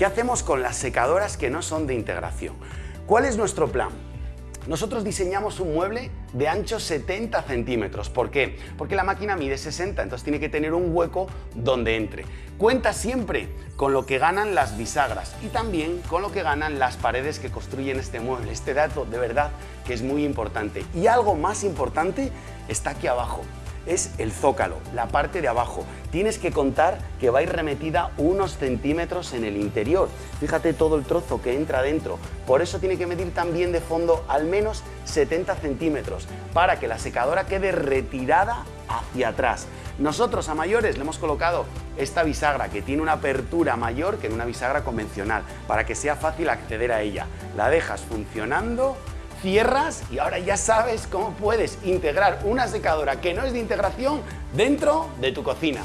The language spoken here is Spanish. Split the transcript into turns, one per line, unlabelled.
¿Qué hacemos con las secadoras que no son de integración? ¿Cuál es nuestro plan? Nosotros diseñamos un mueble de ancho 70 centímetros. ¿Por qué? Porque la máquina mide 60, entonces tiene que tener un hueco donde entre. Cuenta siempre con lo que ganan las bisagras y también con lo que ganan las paredes que construyen este mueble. Este dato de verdad que es muy importante. Y algo más importante está aquí abajo es el zócalo, la parte de abajo. Tienes que contar que va a ir remetida unos centímetros en el interior. Fíjate todo el trozo que entra dentro. Por eso tiene que medir también de fondo al menos 70 centímetros para que la secadora quede retirada hacia atrás. Nosotros a mayores le hemos colocado esta bisagra que tiene una apertura mayor que en una bisagra convencional para que sea fácil acceder a ella. La dejas funcionando cierras y ahora ya sabes cómo puedes integrar una secadora que no es de integración dentro de tu cocina.